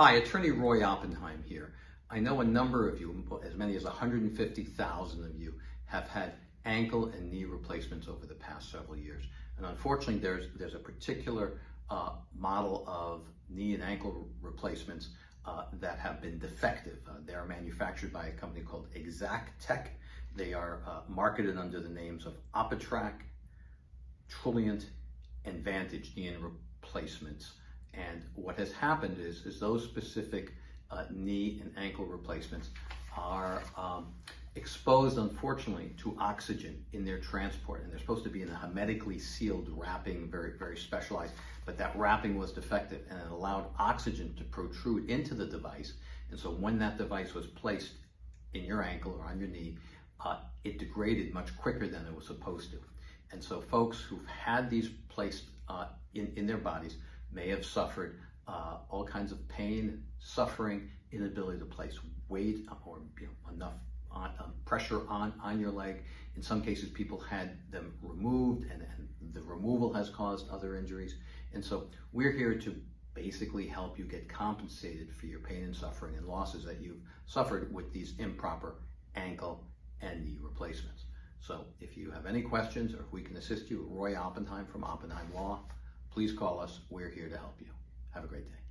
Hi, Attorney Roy Oppenheim here. I know a number of you, as many as 150,000 of you, have had ankle and knee replacements over the past several years. And unfortunately, there's, there's a particular uh, model of knee and ankle replacements uh, that have been defective. Uh, they are manufactured by a company called Exactech. They are uh, marketed under the names of Optetrak, Truliant, and Vantage knee and replacements. And what has happened is, is those specific uh, knee and ankle replacements are um, exposed, unfortunately, to oxygen in their transport. And they're supposed to be in a hermetically sealed wrapping, very, very specialized. But that wrapping was defective and it allowed oxygen to protrude into the device. And so when that device was placed in your ankle or on your knee, uh, it degraded much quicker than it was supposed to. And so folks who've had these placed uh, in, in their bodies may have suffered uh, all kinds of pain, suffering, inability to place weight or you know, enough on, um, pressure on, on your leg. In some cases, people had them removed and, and the removal has caused other injuries. And so we're here to basically help you get compensated for your pain and suffering and losses that you've suffered with these improper ankle and knee replacements. So if you have any questions or if we can assist you, Roy Oppenheim from Oppenheim Law, please call us. We're here to help you. Have a great day.